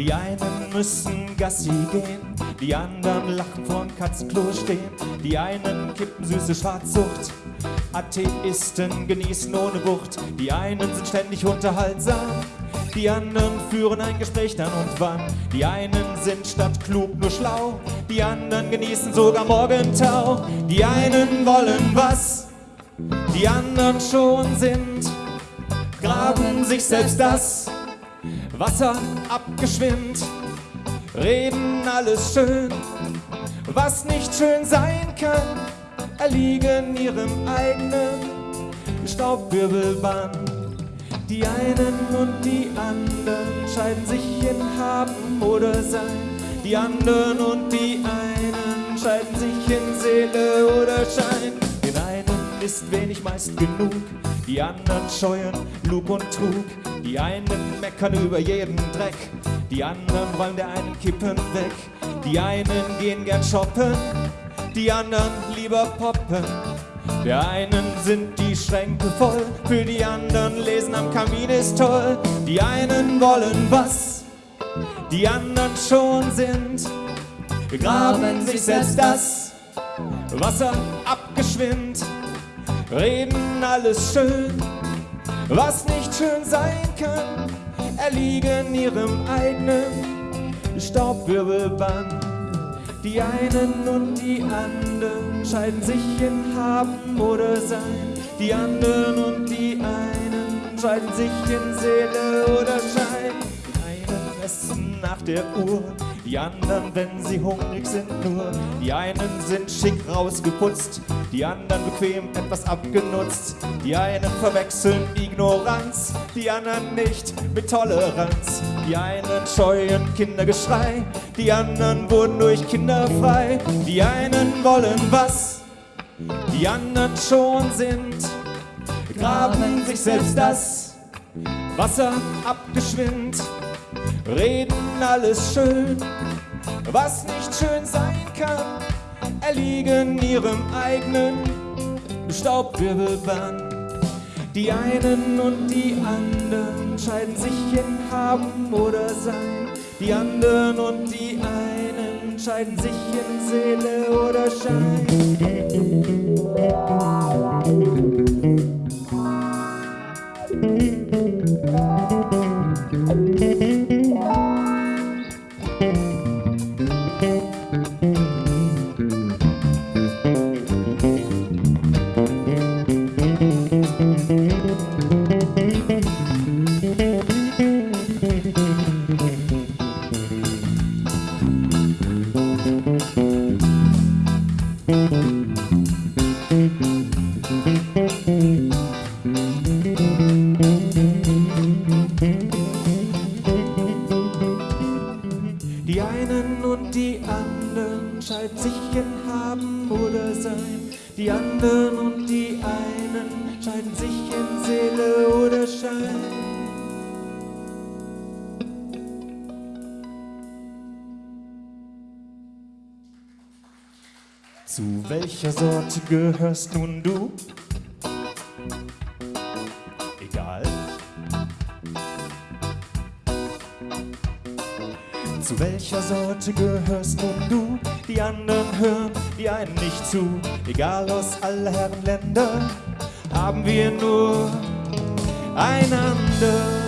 Die einen müssen Gassi gehen, die anderen lachen vorm Katzenklo stehen. Die einen kippen süße Schwarzsucht, Atheisten genießen ohne Wucht. Die einen sind ständig unterhaltsam, die anderen führen ein Gespräch dann und wann. Die einen sind statt klug nur schlau, die anderen genießen sogar Morgentau. Die einen wollen was, die anderen schon sind, graben sich selbst das Wasser abgeschwimmt, reden alles schön, was nicht schön sein kann, erliegen ihrem eigenen Staubwirbelband. Die einen und die anderen scheiden sich in Haben oder Sein. Die anderen und die einen scheiden sich in Seele oder Schein. Den einen ist wenig meist genug, die anderen scheuen Lug und Trug. Die einen meckern über jeden Dreck, die anderen wollen der einen kippen weg. Die einen gehen gern shoppen, die anderen lieber poppen. Der einen sind die Schränke voll, für die anderen lesen am Kamin ist toll. Die einen wollen was, die anderen schon sind, graben sich selbst das Wasser abgeschwind, reden alles schön, was nicht schön sein kann, erliegen ihrem eigenen Staubwirbelband. Die einen und die anderen scheiden sich in Haben oder Sein. Die anderen und die einen scheiden sich in Seele oder Schein. Die einen essen nach der Uhr, die anderen, wenn sie hungrig sind, nur. Die einen sind schick rausgeputzt, die anderen bequem etwas abgenutzt. Die einen verwechseln Ignoranz, die anderen nicht mit Toleranz. Die einen scheuen Kindergeschrei, die anderen wurden durch Kinder frei. Die einen wollen was, die anderen schon sind, graben sich selbst das Wasser abgeschwind, reden alles schön, was nicht schön sein kann, erliegen ihrem eigenen Staubwirbelband. Die einen und die anderen scheiden sich in Haben oder Sein. Die anderen und die einen scheiden sich in Seele oder Schein. Anderen scheiden sich in Haben oder Sein. Die anderen und die einen scheiden sich in Seele oder Schein. Zu welcher Sorte gehörst nun du? Zu welcher Sorte gehörst nun du? Die anderen hören die einen nicht zu. Egal aus aller Herren Länder haben wir nur einander.